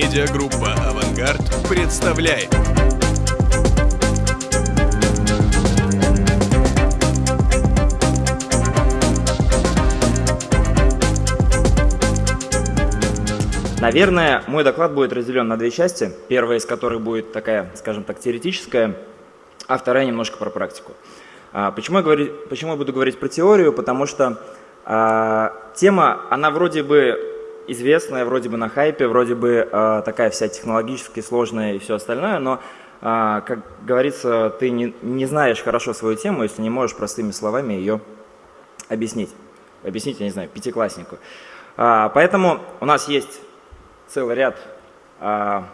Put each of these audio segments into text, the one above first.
Медиагруппа «Авангард» представляет. Наверное, мой доклад будет разделен на две части. Первая из которых будет такая, скажем так, теоретическая, а вторая немножко про практику. А, почему я, говорю, почему я буду говорить про теорию? Потому что а, тема, она вроде бы известная, вроде бы на хайпе, вроде бы а, такая вся технологически сложная и все остальное, но, а, как говорится, ты не, не знаешь хорошо свою тему, если не можешь простыми словами ее объяснить. Объяснить, я не знаю, пятикласснику. А, поэтому у нас есть целый ряд а,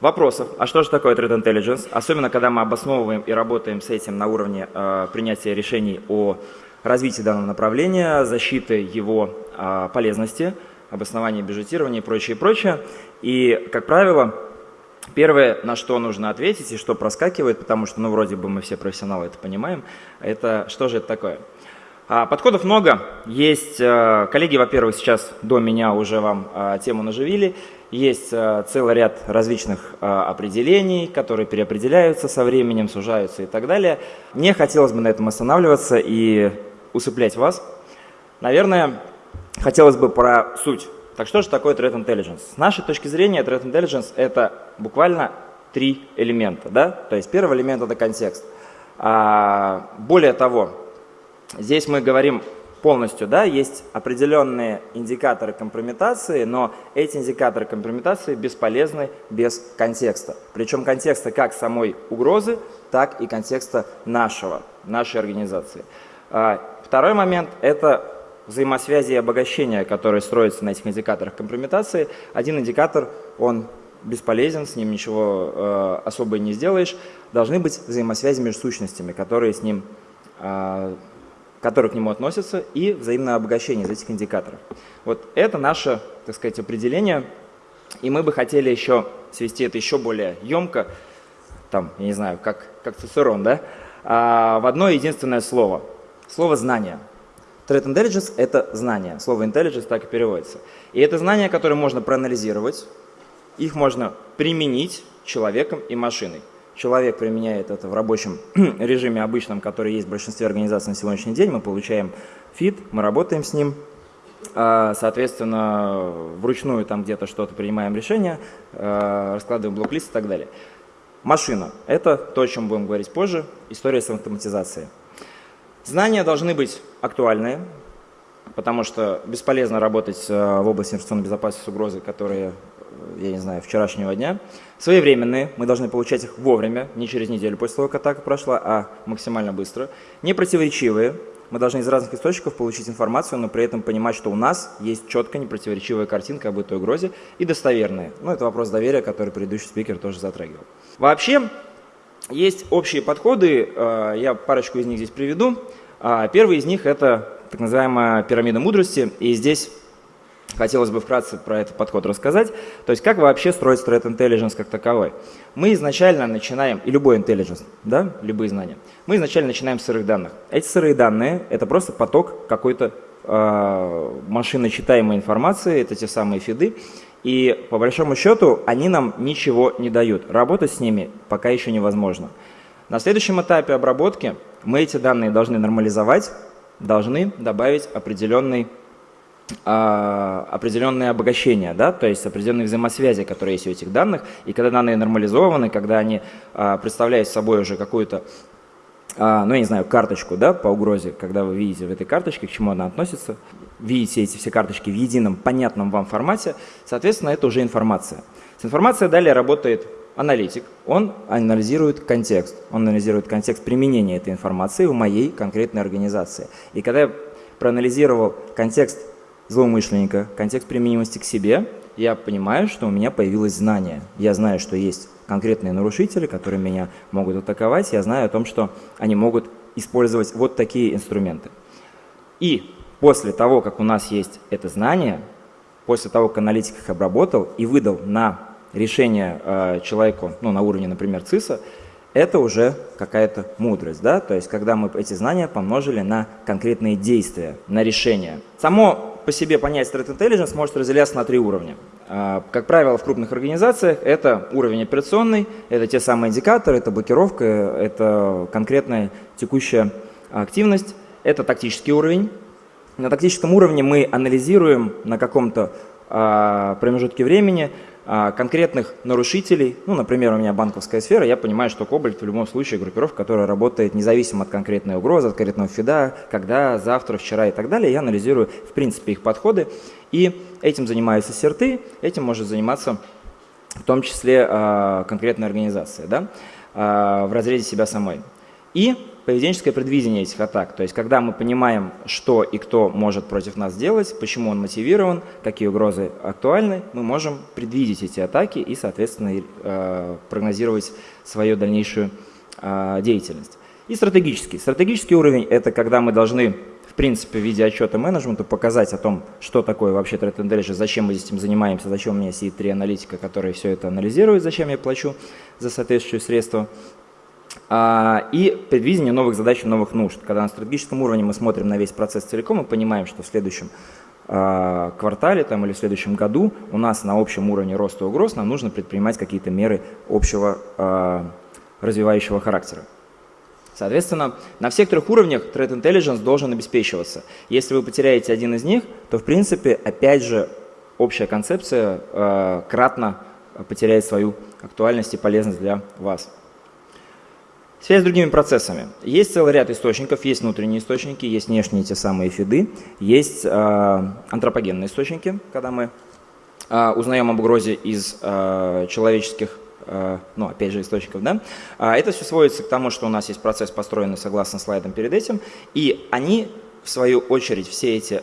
вопросов. А что же такое Threat Intelligence? Особенно, когда мы обосновываем и работаем с этим на уровне а, принятия решений о развитии данного направления, защиты его а, полезности, обоснования бюджетирования и прочее, прочее. И, как правило, Первое, на что нужно ответить и что проскакивает, потому что, ну, вроде бы мы все профессионалы это понимаем, это что же это такое? А, подходов много. Есть э, коллеги, во-первых, сейчас до меня уже вам э, тему наживили. Есть э, целый ряд различных определений, которые переопределяются со временем, сужаются и так далее. Мне хотелось бы на этом останавливаться и усыплять вас. Наверное, хотелось бы про суть. Так что же такое Threat Intelligence? С нашей точки зрения Threat Intelligence это буквально три элемента. Да? То есть первый элемент это контекст. А, более того, Здесь мы говорим полностью, да, есть определенные индикаторы компрометации, но эти индикаторы компрометации бесполезны без контекста. Причем контекста как самой угрозы, так и контекста нашего, нашей организации. А, второй момент – это взаимосвязи и обогащения, которые строятся на этих индикаторах компрометации. Один индикатор, он бесполезен, с ним ничего э, особо не сделаешь. Должны быть взаимосвязи между сущностями, которые с ним э, которые к нему относятся, и взаимное обогащение из этих индикаторов. Вот это наше, так сказать, определение, и мы бы хотели еще свести это еще более емко, там, я не знаю, как, как Цицерон, да, а, в одно единственное слово. Слово «знание». Threat Intelligence – это знание. Слово intelligence так и переводится. И это знания, которые можно проанализировать, их можно применить человеком и машиной. Человек применяет это в рабочем режиме обычном, который есть в большинстве организаций на сегодняшний день. Мы получаем фид, мы работаем с ним. А, соответственно, вручную там где-то что-то принимаем решение, а, раскладываем блок-лист и так далее. Машина – это то, о чем будем говорить позже, история с автоматизацией. Знания должны быть актуальные, потому что бесполезно работать а, в области информационной безопасности с угрозой, которые я не знаю, вчерашнего дня. Своевременные, мы должны получать их вовремя, не через неделю после того, как атака прошла, а максимально быстро. Непротиворечивые, мы должны из разных источников получить информацию, но при этом понимать, что у нас есть четкая непротиворечивая картинка об этой угрозе и достоверная. Ну, это вопрос доверия, который предыдущий спикер тоже затрагивал. Вообще, есть общие подходы, э, я парочку из них здесь приведу. А, первый из них – это так называемая пирамида мудрости, и здесь Хотелось бы вкратце про этот подход рассказать. То есть как вообще строить threat intelligence как таковой? Мы изначально начинаем, и любой intelligence, да, любые знания, мы изначально начинаем с сырых данных. Эти сырые данные – это просто поток какой-то э, машиночитаемой информации, это те самые фиды, и по большому счету они нам ничего не дают. Работать с ними пока еще невозможно. На следующем этапе обработки мы эти данные должны нормализовать, должны добавить определенный а, определенное обогащение, да, то есть определенные взаимосвязи, которые есть у этих данных. И когда данные нормализованы, когда они а, представляют собой уже какую-то, ну я не знаю, карточку да, по угрозе, когда вы видите в этой карточке, к чему она относится, видите эти все карточки в едином, понятном вам формате, соответственно, это уже информация. С информацией далее работает аналитик, он анализирует контекст, он анализирует контекст применения этой информации в моей конкретной организации. И когда я проанализировал контекст злоумышленника, контекст применимости к себе, я понимаю, что у меня появилось знание. Я знаю, что есть конкретные нарушители, которые меня могут атаковать. Я знаю о том, что они могут использовать вот такие инструменты. И после того, как у нас есть это знание, после того, как аналитик их обработал и выдал на решение э, человеку, ну, на уровне, например, ЦИСа, это уже какая-то мудрость, да, то есть когда мы эти знания помножили на конкретные действия, на решения. Само по себе понятие Threat Intelligence может разделяться на три уровня. А, как правило, в крупных организациях это уровень операционный, это те самые индикаторы, это блокировка, это конкретная текущая активность, это тактический уровень. На тактическом уровне мы анализируем на каком-то а, промежутке времени конкретных нарушителей, ну, например, у меня банковская сфера, я понимаю, что Кобальт в любом случае группировка, которая работает независимо от конкретной угрозы, от конкретного фида, когда, завтра, вчера и так далее, я анализирую, в принципе, их подходы, и этим занимаются серты, этим может заниматься в том числе э, конкретная организация, да, э, в разрезе себя самой. И поведенческое предвидение этих атак. То есть, когда мы понимаем, что и кто может против нас сделать, почему он мотивирован, какие угрозы актуальны, мы можем предвидеть эти атаки и, соответственно, э, прогнозировать свою дальнейшую э, деятельность. И стратегический. Стратегический уровень – это когда мы должны, в принципе, в виде отчета менеджменту показать о том, что такое вообще Threat Intelligence, зачем мы этим занимаемся, зачем у меня сидит три аналитика, которые все это анализируют, зачем я плачу за соответствующие средства, и предвидение новых задач и новых нужд. Когда на стратегическом уровне мы смотрим на весь процесс целиком и понимаем, что в следующем а, квартале там, или в следующем году у нас на общем уровне роста угроз нам нужно предпринимать какие-то меры общего а, развивающего характера. Соответственно, на всех трех уровнях Threat Intelligence должен обеспечиваться. Если вы потеряете один из них, то в принципе, опять же, общая концепция э, кратно потеряет свою актуальность и полезность для вас. Связь с другими процессами. Есть целый ряд источников, есть внутренние источники, есть внешние те самые фиды, есть э, антропогенные источники, когда мы э, узнаем об угрозе из э, человеческих ну, опять же, источников, да, это все сводится к тому, что у нас есть процесс, построенный согласно слайдам перед этим, и они, в свою очередь, все эти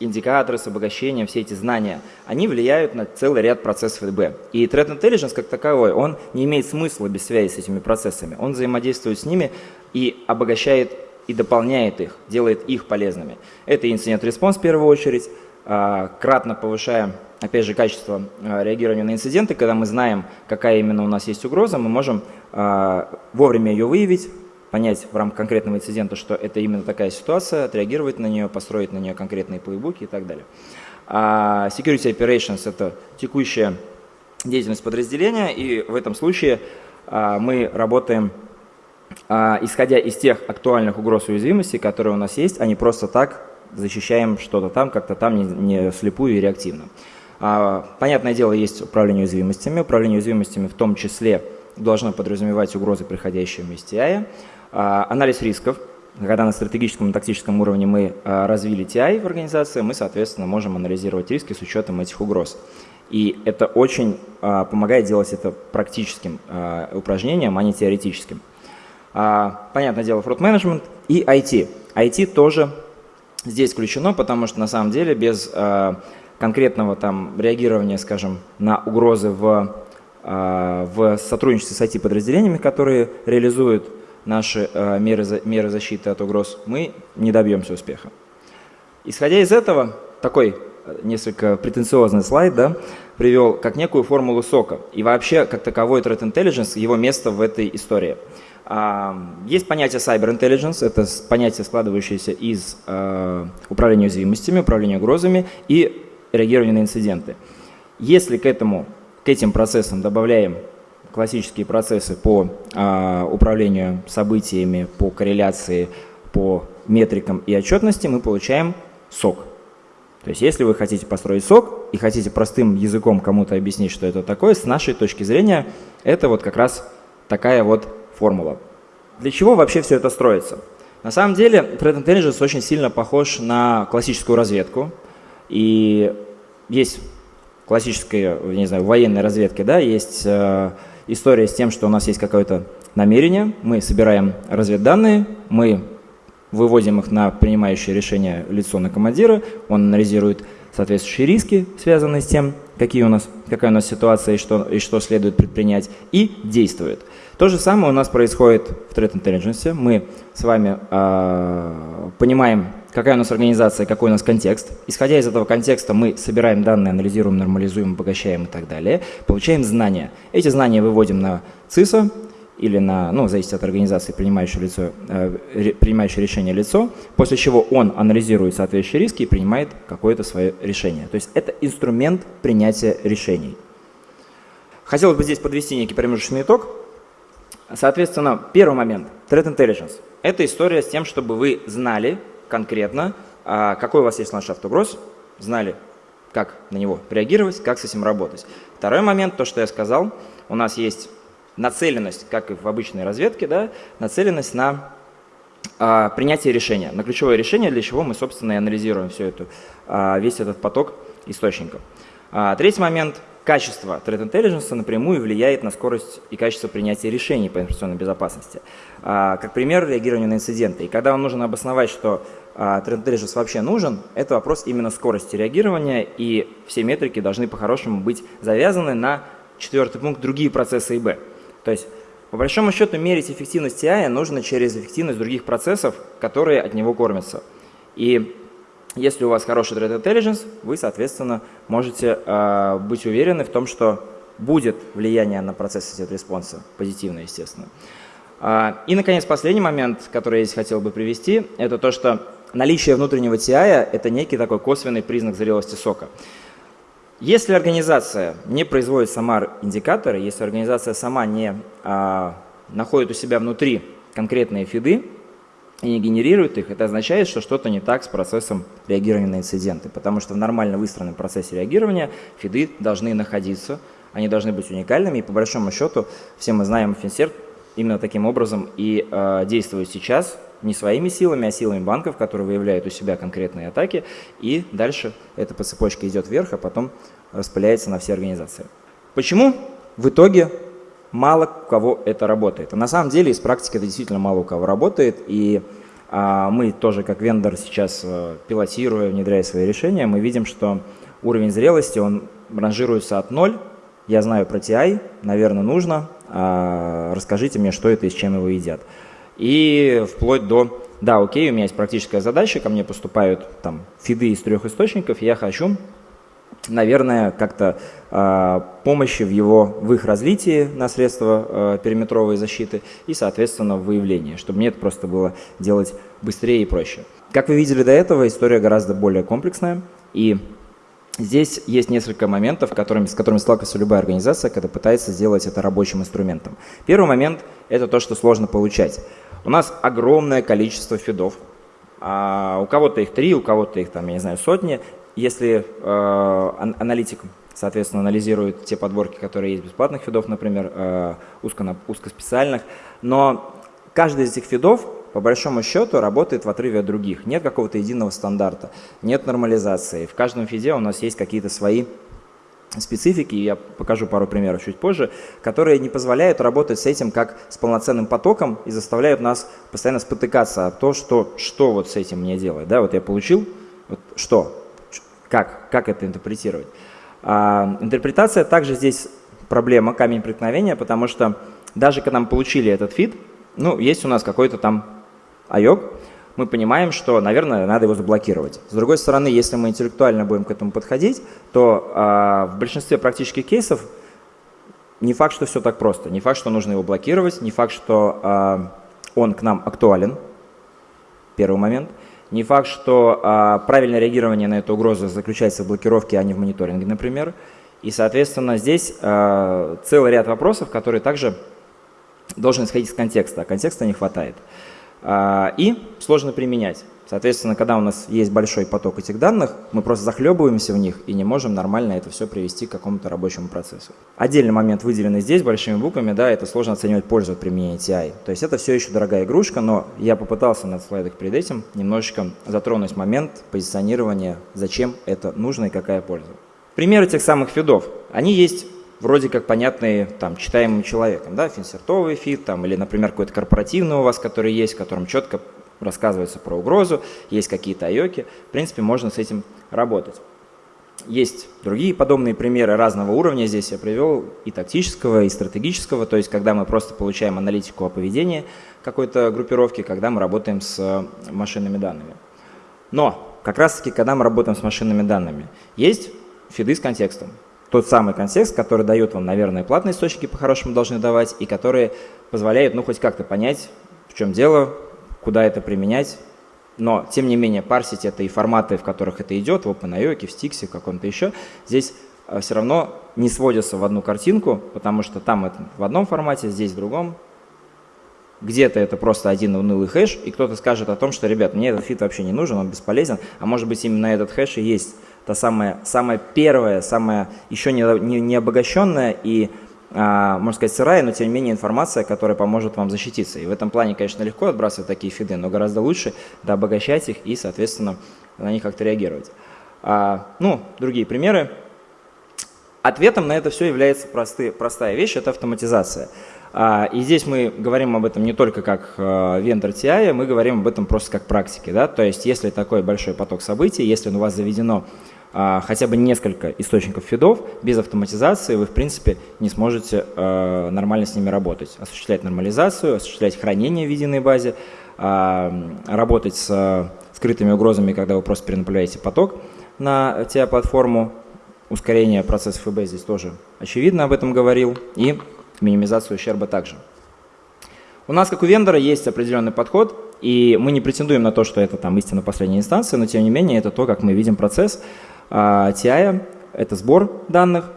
индикаторы с обогащением, все эти знания, они влияют на целый ряд процессов ЭДБ. И Threat Intelligence как таковой, он не имеет смысла без связи с этими процессами. Он взаимодействует с ними и обогащает и дополняет их, делает их полезными. Это инцидент-респонс в первую очередь, а, кратно повышая, опять же, качество а, реагирования на инциденты, когда мы знаем, какая именно у нас есть угроза, мы можем а, вовремя ее выявить, понять в рамках конкретного инцидента, что это именно такая ситуация, отреагировать на нее, построить на нее конкретные плейбуки и так далее. А security Operations – это текущая деятельность подразделения, и в этом случае а, мы работаем, а, исходя из тех актуальных угроз и уязвимостей, которые у нас есть, а не просто так защищаем что-то там, как-то там не, не слепую и реактивно. А, понятное дело, есть управление уязвимостями. Управление уязвимостями в том числе должно подразумевать угрозы, приходящие вместе TI. А, анализ рисков. Когда на стратегическом и тактическом уровне мы а, развили TI в организации, мы, соответственно, можем анализировать риски с учетом этих угроз. И это очень а, помогает делать это практическим упражнением, а не теоретическим. Понятное дело, фрод менеджмент и IT. IT тоже здесь включено, потому что на самом деле без конкретного там реагирования, скажем, на угрозы в, в сотрудничестве с IT-подразделениями, которые реализуют наши э, меры, меры защиты от угроз, мы не добьемся успеха. Исходя из этого, такой э, несколько претенциозный слайд да, привел как некую формулу сока. И вообще, как таковой Threat Intelligence, его место в этой истории. А, есть понятие Cyber Intelligence, это понятие, складывающееся из управления уязвимостями, управления угрозами и реагирования на инциденты. Если к, этому, к этим процессам добавляем классические процессы по а, управлению событиями, по корреляции, по метрикам и отчетности, мы получаем сок. То есть если вы хотите построить сок и хотите простым языком кому-то объяснить, что это такое, с нашей точки зрения это вот как раз такая вот формула. Для чего вообще все это строится? На самом деле Threat Intelligence очень сильно похож на классическую разведку. И есть классическая, не знаю, военной разведки, да, есть э, история с тем, что у нас есть какое-то намерение, мы собираем разведданные, мы выводим их на принимающее решение лицо на командира, он анализирует соответствующие риски, связанные с тем, какие у нас, какая у нас ситуация и что, и что следует предпринять, и действует. То же самое у нас происходит в Threat Intelligence. Мы с вами э, понимаем, какая у нас организация, какой у нас контекст. Исходя из этого контекста мы собираем данные, анализируем, нормализуем, обогащаем и так далее. Получаем знания. Эти знания выводим на ЦИСа или на, ну, зависит от организации, принимающее, лицо, э, принимающее решение лицо, после чего он анализирует соответствующие риски и принимает какое-то свое решение. То есть это инструмент принятия решений. Хотелось бы здесь подвести некий промежуточный итог. Соответственно, первый момент – Threat Intelligence. Это история с тем, чтобы вы знали конкретно, а, какой у вас есть ландшафт угроз, знали, как на него реагировать, как с этим работать. Второй момент, то, что я сказал, у нас есть нацеленность, как и в обычной разведке, да, нацеленность на а, принятие решения, на ключевое решение, для чего мы, собственно, и анализируем все это, а, весь этот поток источников. А, третий момент – качество Threat Intelligence напрямую влияет на скорость и качество принятия решений по информационной безопасности. А, как пример, реагирование на инциденты. И когда вам нужно обосновать, что а, Threat Intelligence вообще нужен, это вопрос именно скорости реагирования, и все метрики должны по-хорошему быть завязаны на четвертый пункт другие процессы ИБ. То есть, по большому счету, мерить эффективность TI нужно через эффективность других процессов, которые от него кормятся. И если у вас хороший Threat Intelligence, вы, соответственно, можете э, быть уверены в том, что будет влияние на процесс incident response а, позитивно, естественно. Э, и, наконец, последний момент, который я здесь хотел бы привести, это то, что наличие внутреннего TI – это некий такой косвенный признак зрелости SOC а. Если организация не производит сама индикаторы, если организация сама не а, находит у себя внутри конкретные фиды и не генерирует их, это означает, что что-то не так с процессом реагирования на инциденты. Потому что в нормально выстроенном процессе реагирования фиды должны находиться, они должны быть уникальными. И по большому счету, все мы знаем, Финсерт именно таким образом и э, действует сейчас, не своими силами, а силами банков, которые выявляют у себя конкретные атаки, и дальше эта по цепочке идет вверх, а потом распыляется на все организации. Почему в итоге мало у кого это работает? А на самом деле из практики это действительно мало у кого работает, и а, мы тоже как вендор сейчас а, пилотируя, внедряя свои решения, мы видим, что уровень зрелости, он ранжируется от 0, я знаю про TI, наверное, нужно, а, расскажите мне, что это и с чем его едят и вплоть до, да, окей, у меня есть практическая задача, ко мне поступают там фиды из трех источников, я хочу, наверное, как-то э, помощи в его, в их развитии на средства э, периметровой защиты и, соответственно, в выявлении, чтобы мне это просто было делать быстрее и проще. Как вы видели до этого, история гораздо более комплексная, и Здесь есть несколько моментов, которыми, с которыми сталкивается любая организация, когда пытается сделать это рабочим инструментом. Первый момент – это то, что сложно получать. У нас огромное количество фидов. А у кого-то их три, у кого-то их, там, я не знаю, сотни. Если э, аналитик, соответственно, анализирует те подборки, которые есть бесплатных фидов, например, э, узко, узкоспециальных, но каждый из этих фидов, по большому счету, работает в отрыве от других. Нет какого-то единого стандарта, нет нормализации. В каждом фиде у нас есть какие-то свои специфики, я покажу пару примеров чуть позже, которые не позволяют работать с этим как с полноценным потоком и заставляют нас постоянно спотыкаться о том, что, что вот с этим мне делать. Да, вот я получил, вот что, как, как это интерпретировать. А, интерпретация также здесь проблема, камень преткновения, потому что даже когда мы получили этот фид, ну, есть у нас какой-то там айок, мы понимаем, что, наверное, надо его заблокировать. С другой стороны, если мы интеллектуально будем к этому подходить, то э, в большинстве практических кейсов не факт, что все так просто. Не факт, что нужно его блокировать, не факт, что э, он к нам актуален, первый момент. Не факт, что э, правильное реагирование на эту угрозу заключается в блокировке, а не в мониторинге, например. И, соответственно, здесь э, целый ряд вопросов, которые также должен исходить из контекста, а контекста не хватает. А, и сложно применять. Соответственно, когда у нас есть большой поток этих данных, мы просто захлебываемся в них и не можем нормально это все привести к какому-то рабочему процессу. Отдельный момент, выделенный здесь большими буквами, да, это сложно оценивать пользу от применения TI. То есть это все еще дорогая игрушка, но я попытался на слайдах перед этим немножечко затронуть момент позиционирования, зачем это нужно и какая польза. Примеры тех самых feed ов. Они есть вроде как понятные там, читаемым человеком, да, ФинЦЕРТовый feed, там, или, например, какой-то корпоративный у вас, который есть, в котором четко рассказывается про угрозу, есть какие-то IoC и, в принципе, можно с этим работать. Есть другие подобные примеры разного уровня, здесь я привел и тактического, и стратегического, то есть когда мы просто получаем аналитику о поведении какой-то группировки, когда мы работаем с машинными данными. Но как раз таки, когда мы работаем с машинными данными, есть фиды с контекстом. тот самый контекст, который дает вам, наверное, платные источники по-хорошему должны давать, и которые позволяют, ну, хоть как-то понять, в чем дело, куда это применять. Но, тем не менее, парсить это и форматы, в которых это идет, в OpenIO, в Stix, в каком-то еще, здесь э, все равно не сводится в одну картинку, потому что там это в одном формате, здесь в другом. Где-то это просто один унылый хэш, и кто-то скажет о том, что, ребят, мне этот feed вообще не нужен, он бесполезен, а может быть именно этот хэш и есть та самая, самая первая, самая еще не, не, не обогащенная и, можно сказать, сырая, но тем не менее информация, которая поможет вам защититься. И в этом плане, конечно, легко отбрасывать такие feed ы, но гораздо лучше да, обогащать их и, соответственно, на них как-то реагировать. А, ну, другие примеры. Ответом на это все является просты, простая вещь – это автоматизация. А, и здесь мы говорим об этом не только как а, вендор TI, мы говорим об этом просто как практике. Да? То есть если такой большой поток событий, если у вас заведено а, хотя бы несколько источников фидов, без автоматизации вы, в принципе, не сможете нормально с ними работать. Осуществлять нормализацию, осуществлять хранение в единой базе, работать с скрытыми угрозами, когда вы просто перенаправляете поток на TI-платформу. Ускорение процессов ИБ здесь тоже очевидно об этом говорил. И минимизацию ущерба также. У нас, как у вендора, есть определенный подход, и мы не претендуем на то, что это там истина последней инстанции, но тем не менее это то, как мы видим процесс а, TI, это сбор данных,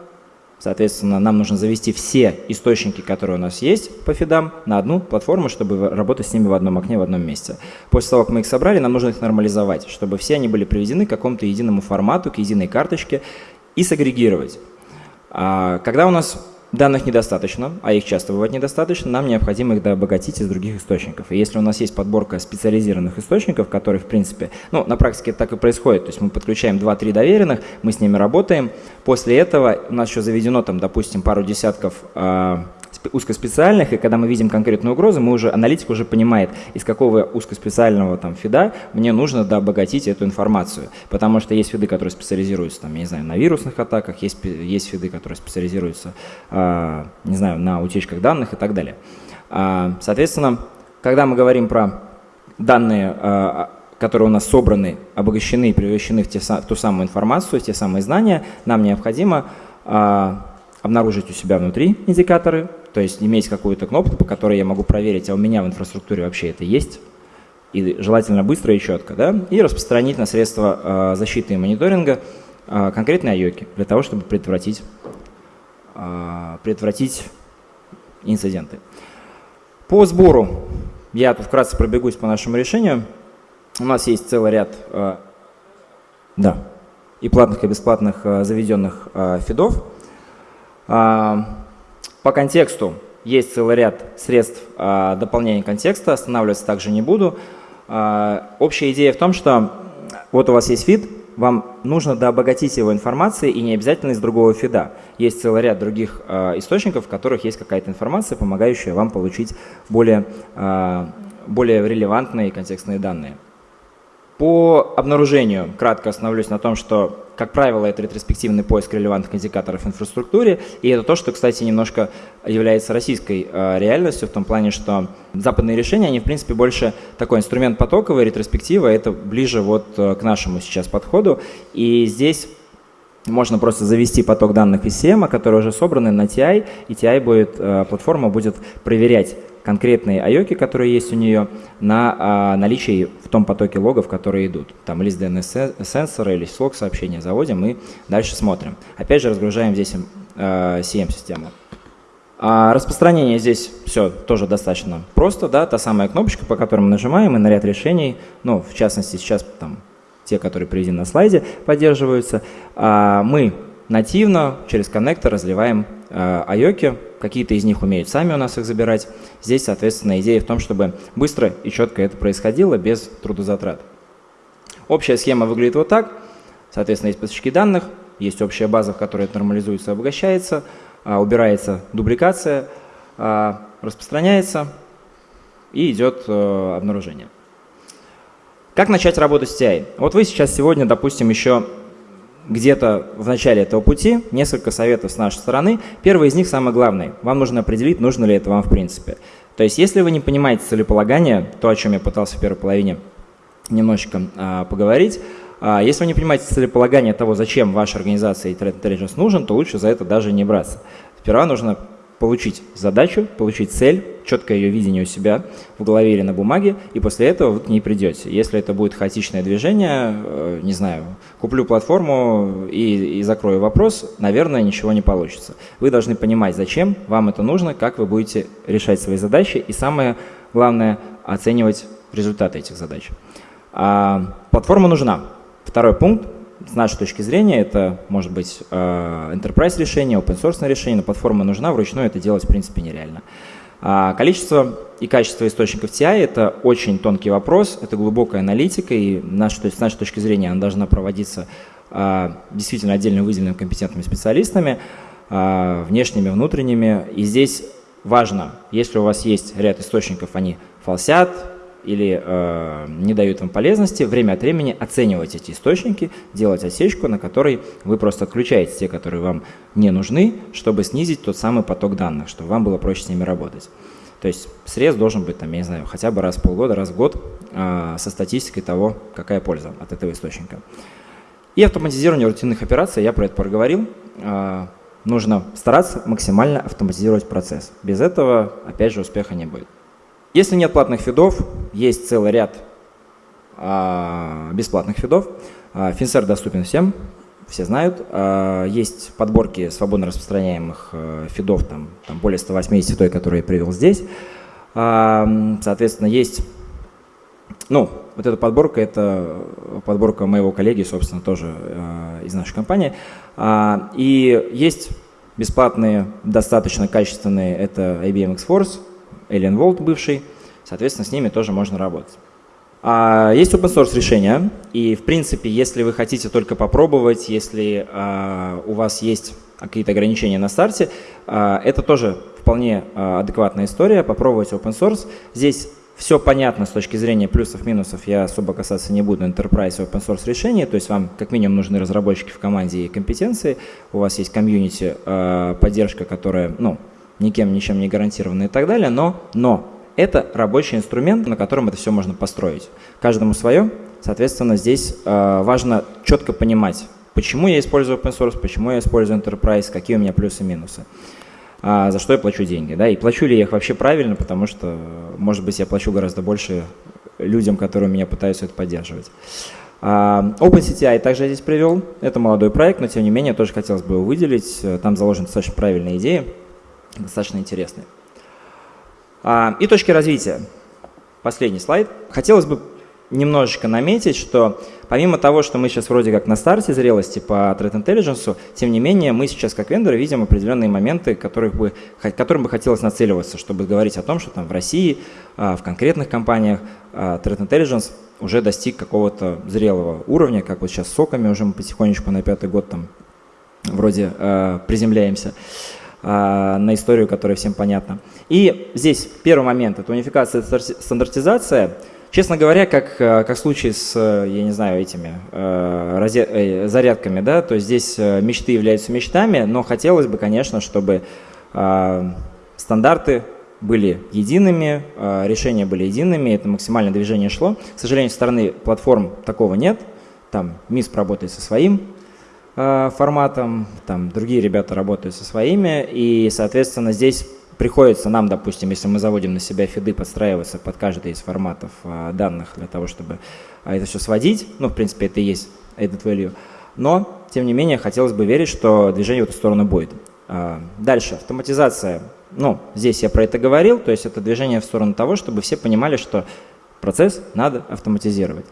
Соответственно, нам нужно завести все источники, которые у нас есть по фидам, на одну платформу, чтобы работать с ними в одном окне, в одном месте. После того, как мы их собрали, нам нужно их нормализовать, чтобы все они были приведены к какому-то единому формату, к единой карточке и сагрегировать. А, когда у нас Данных недостаточно, а их часто бывает недостаточно, нам необходимо их дообогатить из других источников. И если у нас есть подборка специализированных источников, которые, в принципе, ну, на практике так и происходит, то есть мы подключаем 2-3 доверенных, мы с ними работаем, после этого у нас еще заведено там, допустим, пару десятков э, узкоспециальных, и когда мы видим конкретную угрозу, мы уже, аналитик уже понимает, из какого узкоспециального там фида мне нужно да, обогатить эту информацию. Потому что есть фиды, которые специализируются, там, я не знаю, на вирусных атаках, есть, есть фиды, которые специализируются, э, не знаю, на утечках данных и так далее. Э, соответственно, когда мы говорим про данные, э, которые у нас собраны, обогащены и превращены в, те, в ту самую информацию, в те самые знания, нам необходимо обнаружить у себя внутри индикаторы, то есть иметь какую-то кнопку, по которой я могу проверить, а у меня в инфраструктуре вообще это есть, и желательно быстро и четко, да, и распространить на средства э, защиты и мониторинга э, конкретные айоки для того, чтобы предотвратить, э, предотвратить инциденты. По сбору я тут вкратце пробегусь по нашему решению. У нас есть целый ряд да, и платных, и бесплатных заведенных фидов. По контексту есть целый ряд средств а, дополнения контекста, останавливаться также не буду. А, общая идея в том, что вот у вас есть фид, вам нужно дообогатить его информацией и не обязательно из другого фида. Есть целый ряд других э, источников, в которых есть какая-то информация, помогающая вам получить более, э, более релевантные контекстные данные. По обнаружению кратко остановлюсь на том, что, как правило, это ретроспективный поиск релевантных индикаторов в инфраструктуре, и это то, что, кстати, немножко является российской э, реальностью в том плане, что западные решения, они, в принципе, больше такой инструмент потоковый, ретроспектива, это ближе вот э, к нашему сейчас подходу, и здесь можно просто завести поток данных из CM, которые уже собраны на TI, и TI будет, э, платформа будет проверять конкретные айоки, которые есть у нее, на а, наличие в том потоке логов, которые идут. Там или с DNS-сенсора, или с лог-сообщения заводим и дальше смотрим. Опять же разгружаем здесь а, CM-систему. А распространение здесь все тоже достаточно просто, да, та самая кнопочка, по которой мы нажимаем, и на ряд решений, ну, в частности, сейчас там те, которые приведены на слайде, поддерживаются. А мы нативно через коннектор разливаем а, айоки, какие-то из них умеют сами у нас их забирать. Здесь, соответственно, идея в том, чтобы быстро и четко это происходило без трудозатрат. Общая схема выглядит вот так. Соответственно, есть поставщики данных, есть общая база, в которой это нормализуется, обогащается, а, убирается дубликация, распространяется и идет э, обнаружение. Как начать работать с TI? Вот вы сейчас сегодня, допустим, еще где-то в начале этого пути несколько советов с нашей стороны. Первый из них самый главный. Вам нужно определить, нужно ли это вам в принципе. То есть если вы не понимаете целеполагание, то, о чем я пытался в первой половине немножечко а, поговорить, А, если вы не понимаете целеполагание того, зачем ваша организация и Threat Intelligence нужен, то лучше за это даже не браться. Сперва нужно получить задачу, получить цель, четкое ее видение у себя в голове или на бумаге, и после этого вы к ней придете. Если это будет хаотичное движение, э, не знаю, куплю платформу и, и закрою вопрос, наверное, ничего не получится. Вы должны понимать, зачем вам это нужно, как вы будете решать свои задачи, и самое главное, оценивать результаты этих задач. А, платформа нужна. Второй пункт с нашей точки зрения, это может быть э, enterprise решение, open source решение, но платформа нужна, вручную это делать в принципе нереально. А количество и качество источников TI – это очень тонкий вопрос, это глубокая аналитика, и наш, то есть, с нашей точки зрения она должна проводиться а, действительно отдельно выделенными компетентными специалистами, а, внешними, внутренними. И здесь важно, если у вас есть ряд источников, они фалсят, или э, не дают вам полезности, время от времени оценивать эти источники, делать осечку, на которой вы просто отключаете те, которые вам не нужны, чтобы снизить тот самый поток данных, чтобы вам было проще с ними работать. То есть срез должен быть, там, я не знаю, хотя бы раз в полгода, раз в год э, со статистикой того, какая польза от этого источника. И автоматизирование рутинных операций, я про это проговорил. Э, нужно стараться максимально автоматизировать процесс. Без этого, опять же, успеха не будет. Если нет платных фидов, есть целый ряд а, бесплатных фидов. А, Финсер доступен всем, все знают. А, есть подборки свободно распространяемых а, фидов, там, там более 180 той, которые я привел здесь. А, соответственно, есть, ну, вот эта подборка, это подборка моего коллеги, собственно, тоже а, из нашей компании. А, и есть бесплатные, достаточно качественные, это IBM X-Force, Alien Vault бывший, соответственно, с ними тоже можно работать. А есть open source решения, и в принципе, если вы хотите только попробовать, если а, у вас есть какие-то ограничения на старте, а, это тоже вполне а, адекватная история, попробовать open source. Здесь все понятно с точки зрения плюсов-минусов, я особо касаться не буду enterprise и open source решений, то есть вам как минимум нужны разработчики в команде и компетенции, у вас есть комьюнити, поддержка, которая, ну, никем ничем не гарантировано и так далее, но, но это рабочий инструмент, на котором это все можно построить. Каждому свое, соответственно, здесь э, важно четко понимать, почему я использую open source, почему я использую enterprise, какие у меня плюсы и минусы, а, за что я плачу деньги. Да? И плачу ли я их вообще правильно, потому что, может быть, я плачу гораздо больше людям, которые меня пытаются это поддерживать. Uh, OpenCTI также я здесь привел. Это молодой проект, но тем не менее тоже хотелось бы его выделить. Там заложены достаточно правильные идеи достаточно интересные. А, и точки развития. Последний слайд. Хотелось бы немножечко наметить, что помимо того, что мы сейчас вроде как на старте зрелости по Threat Intelligence, тем не менее мы сейчас как вендоры видим определенные моменты, которых бы, которым бы хотелось нацеливаться, чтобы говорить о том, что там в России, а, в конкретных компаниях а, Threat Intelligence уже достиг какого-то зрелого уровня, как вот сейчас с соками уже мы потихонечку на пятый год там вроде приземляемся. А, на историю, которая всем понятна. И здесь первый момент – это унификация, стандартизация. Честно говоря, как, э, как в случае с, э, я не знаю, этими э, зарядками, да, то здесь мечты являются мечтами, но хотелось бы, конечно, чтобы стандарты были едиными, решения были едиными, это максимальное движение шло. К сожалению, со стороны платформ такого нет, там МИСП работает со своим Э, форматом, там другие ребята работают со своими, и, соответственно, здесь приходится нам, допустим, если мы заводим на себя фиды, подстраиваться под каждый из форматов э, данных для того, чтобы э, это все сводить, ну, в принципе, это и есть этот value, но, тем не менее, хотелось бы верить, что движение в эту сторону будет. Дальше, автоматизация. Ну, здесь я про это говорил, то есть это движение в сторону того, чтобы все понимали, что процесс надо автоматизировать.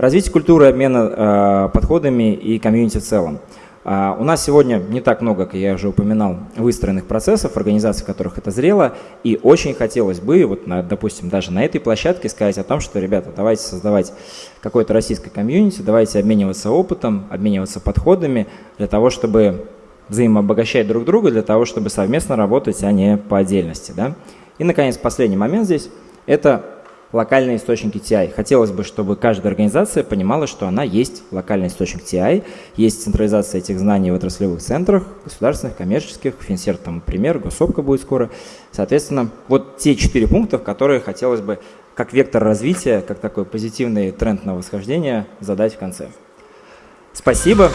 Развитие культуры обмена э, подходами и комьюнити в целом. Uh, у нас сегодня не так много, как я уже упоминал, выстроенных процессов, организаций, в которых это зрело, и очень хотелось бы, вот, на, допустим, даже на этой площадке сказать о том, что, ребята, давайте создавать какое-то российское комьюнити, давайте обмениваться опытом, обмениваться подходами для того, чтобы взаимообогащать друг друга, для того, чтобы совместно работать, а не по отдельности. Да? И, наконец, последний момент здесь – это локальные источники TI. Хотелось бы, чтобы каждая организация понимала, что она есть локальный источник TI, есть централизация этих знаний в отраслевых центрах, государственных, коммерческих, Финсер там пример, Госопка будет скоро. Соответственно, вот те четыре пункта, которые хотелось бы как вектор развития, как такой позитивный тренд на восхождение задать в конце. Спасибо.